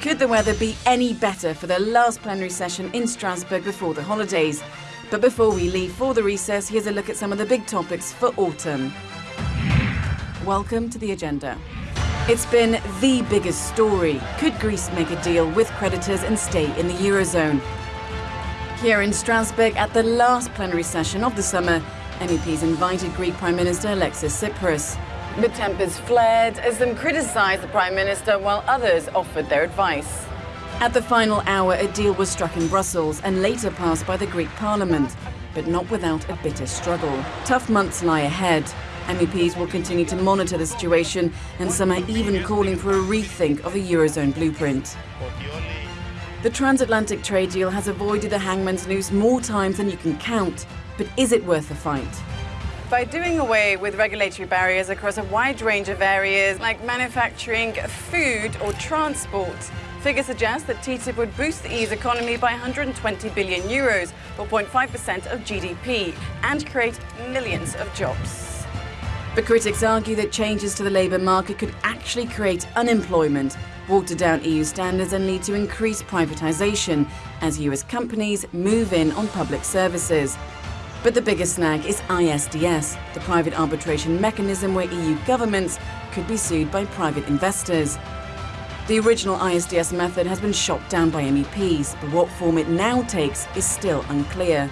Could the weather be any better for the last plenary session in Strasbourg before the holidays? But before we leave for the recess, here's a look at some of the big topics for autumn. Welcome to the agenda. It's been the biggest story. Could Greece make a deal with creditors and stay in the Eurozone? Here in Strasbourg, at the last plenary session of the summer, MEPs invited Greek Prime Minister Alexis Tsipras. But tempers flared as some criticised the Prime Minister while others offered their advice. At the final hour, a deal was struck in Brussels and later passed by the Greek Parliament, but not without a bitter struggle. Tough months lie ahead. MEPs will continue to monitor the situation, and some are even calling for a rethink of a Eurozone blueprint. The transatlantic trade deal has avoided the hangman's noose more times than you can count, but is it worth the fight? By doing away with regulatory barriers across a wide range of areas like manufacturing, food or transport, figures suggest that TTIP would boost the EU's economy by 120 billion euros, or 0.5% of GDP, and create millions of jobs. But critics argue that changes to the labour market could actually create unemployment, water down EU standards and lead to increased privatisation as US companies move in on public services. But the biggest snag is ISDS, the private arbitration mechanism where EU governments could be sued by private investors. The original ISDS method has been shot down by MEPs, but what form it now takes is still unclear.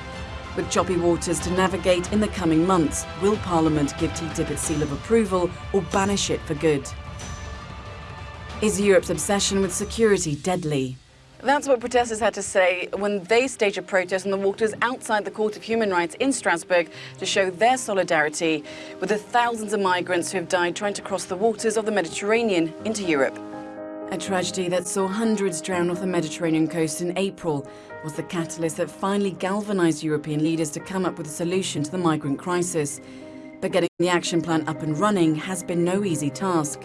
With choppy waters to navigate in the coming months, will Parliament give TTIP its seal of approval or banish it for good? Is Europe's obsession with security deadly? That's what protesters had to say when they staged a protest on the waters outside the Court of Human Rights in Strasbourg to show their solidarity with the thousands of migrants who have died trying to cross the waters of the Mediterranean into Europe. A tragedy that saw hundreds drown off the Mediterranean coast in April was the catalyst that finally galvanized European leaders to come up with a solution to the migrant crisis. But getting the action plan up and running has been no easy task.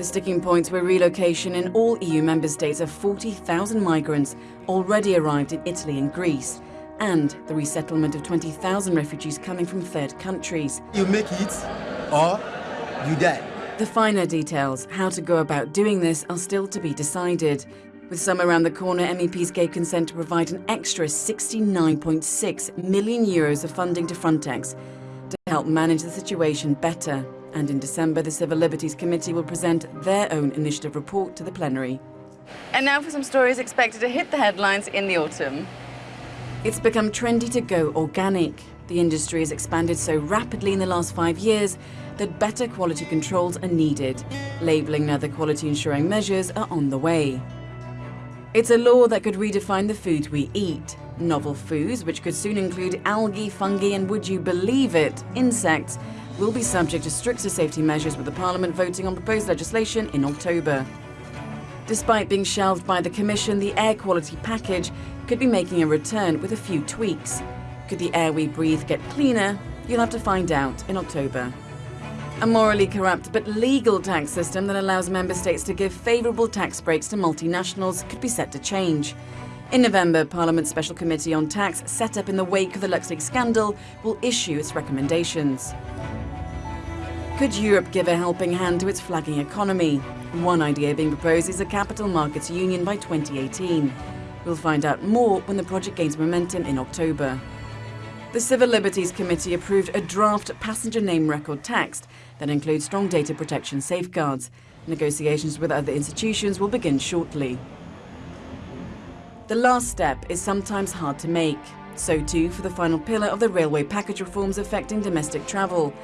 The sticking points were relocation in all EU member states of 40,000 migrants already arrived in Italy and Greece, and the resettlement of 20,000 refugees coming from third countries. You make it or you die. The finer details, how to go about doing this, are still to be decided. With some around the corner, MEPs gave consent to provide an extra 69.6 million euros of funding to Frontex to help manage the situation better. And in December, the Civil Liberties Committee will present their own initiative report to the plenary. And now for some stories expected to hit the headlines in the autumn. It's become trendy to go organic. The industry has expanded so rapidly in the last five years that better quality controls are needed. Labelling and other quality ensuring measures are on the way. It's a law that could redefine the food we eat. Novel foods, which could soon include algae, fungi and, would you believe it, insects, will be subject to stricter safety measures with the Parliament voting on proposed legislation in October. Despite being shelved by the Commission, the air quality package could be making a return with a few tweaks. Could the air we breathe get cleaner? You'll have to find out in October. A morally corrupt but legal tax system that allows member states to give favourable tax breaks to multinationals could be set to change. In November, Parliament's Special Committee on Tax, set up in the wake of the LuxLeaks scandal, will issue its recommendations. Could Europe give a helping hand to its flagging economy? One idea being proposed is a capital markets union by 2018. We'll find out more when the project gains momentum in October. The Civil Liberties Committee approved a draft passenger name record text that includes strong data protection safeguards. Negotiations with other institutions will begin shortly. The last step is sometimes hard to make. So too for the final pillar of the railway package reforms affecting domestic travel.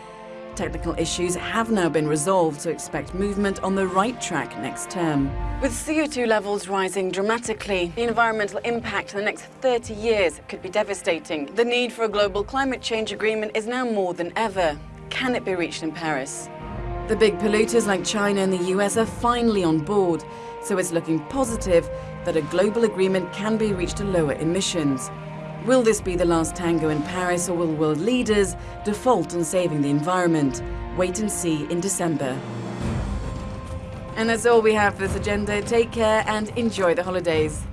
Technical issues have now been resolved, so expect movement on the right track next term. With CO2 levels rising dramatically, the environmental impact in the next 30 years could be devastating. The need for a global climate change agreement is now more than ever. Can it be reached in Paris? The big polluters like China and the US are finally on board, so it's looking positive that a global agreement can be reached to lower emissions. Will this be the last tango in Paris or will world leaders default on saving the environment? Wait and see in December. And that's all we have for this agenda. Take care and enjoy the holidays.